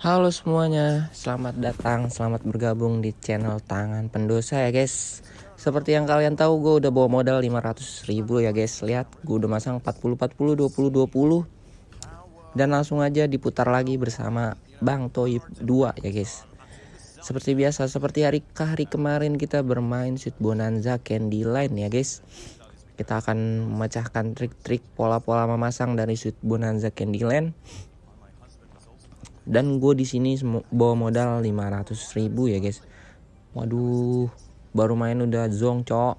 Halo semuanya, selamat datang, selamat bergabung di channel Tangan Pendosa ya guys. Seperti yang kalian tahu gue udah bawa modal 500 ribu ya guys. Lihat gue udah masang 40-40, 20-20 Dan langsung aja diputar lagi bersama Bang Toib 2 ya guys. Seperti biasa, seperti hari hari kemarin kita bermain shoot bonanza candy line ya guys. Kita akan memecahkan trik-trik pola-pola memasang dari shoot bonanza candy line dan gue di sini bawa modal 500 ribu ya guys. Waduh baru main udah zong cok.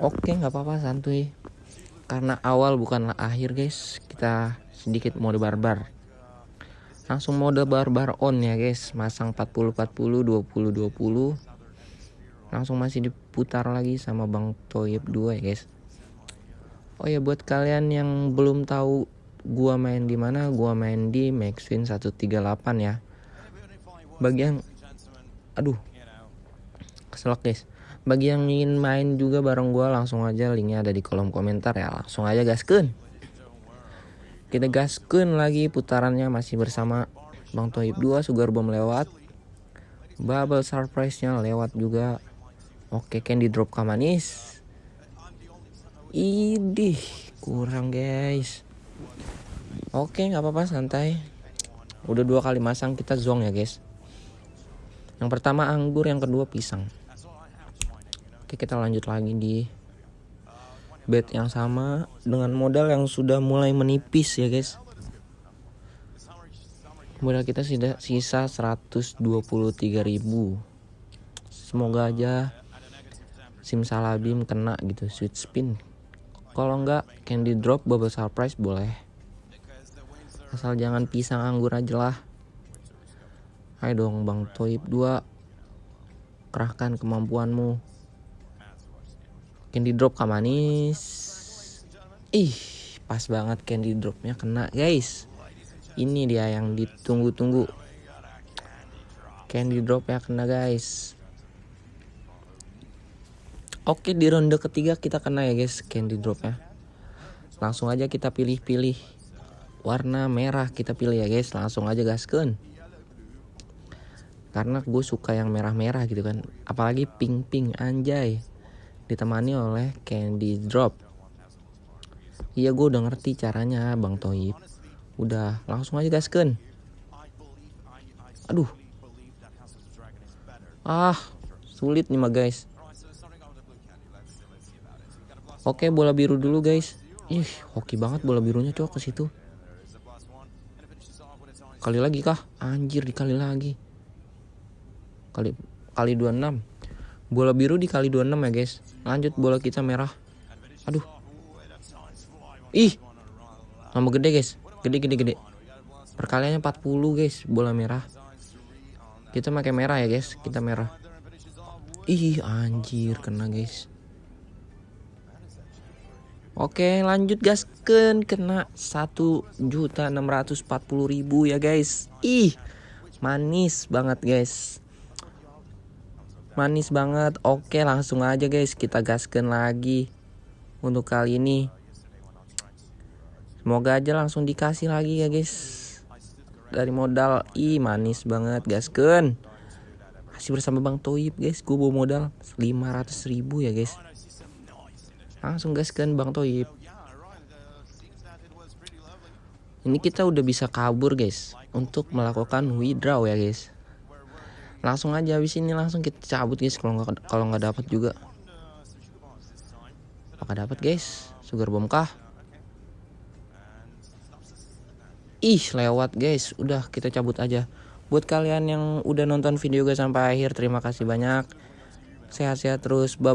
Oke nggak apa-apa santuy. Karena awal bukanlah akhir guys. Kita sedikit mode barbar. Langsung mode barbar on ya guys. Masang 40 40 20 20 langsung masih diputar lagi sama Bang Toyib 2 ya guys. Oh ya buat kalian yang belum tahu gua main di mana? Gua main di Maxwin 138 ya. Bagi yang aduh keselak guys. Bagi yang ingin main juga bareng gua langsung aja linknya ada di kolom komentar ya. Langsung aja gaskeun. Kita gaskeun lagi putarannya masih bersama Bang Toib 2 Sugar Bomb lewat. Bubble surprise-nya lewat juga. Oke candy drop kamanis. Idih kurang guys Oke nggak apa-apa santai. Udah dua kali masang kita zong ya guys. Yang pertama anggur, yang kedua pisang. Oke kita lanjut lagi di bed yang sama dengan modal yang sudah mulai menipis ya guys. Modal kita sudah sisa 123.000. Semoga aja simsalabim kena gitu sweet spin. Kalau enggak candy drop bubble surprise boleh. Asal jangan pisang anggur aja lah. Ayo dong bang Toib 2 kerahkan kemampuanmu. Candy drop kamanis ih pas banget candy dropnya kena guys. Ini dia yang ditunggu-tunggu. Candy drop ya kena guys Oke di ronde ketiga kita kena ya guys candy drop ya Langsung aja kita pilih-pilih warna merah kita pilih ya guys. Langsung aja gaskeun. Karena gue suka yang merah-merah gitu kan. Apalagi pink-pink anjay. Ditemani oleh candy drop. Iya gue udah ngerti caranya bang Toib. Udah langsung aja gaskeun. Aduh. Ah sulit nih mah guys oke bola biru dulu guys. Ih hoki banget bola birunya cowok ke situ. Kali lagi kah? Anjir dikali lagi. Kali kali 26 bola biru dikali 26 ya guys. Lanjut bola kita merah. Aduh. Ih nomor gede guys. Gede gede gede. Perkaliannya 40 guys bola merah. Kita pakai merah ya guys. Kita merah ih anjir kena guys. Oke lanjut gasken kena satu juta enam ratus empat puluh ribu ya guys. Ih manis banget guys. Manis banget. Oke langsung aja guys. Kita gasken lagi Untuk kali ini. Semoga aja langsung dikasih lagi ya guys. Dari modal. Ih manis banget gasken Masih bersama Bang Toib guys. Gue bawa modal 500 ribu ya guys. Langsung gaskan Bang Toib. Ini kita udah bisa kabur guys untuk melakukan withdraw ya guys. Langsung aja habis ini langsung kita cabut guys kalau nggak kalau nggak dapat juga. Apakah dapat guys? Sugar bomb kah? Ih lewat guys. Udah kita cabut aja buat kalian yang udah nonton video gue sampai akhir terima kasih banyak. Sehat-sehat terus. Bye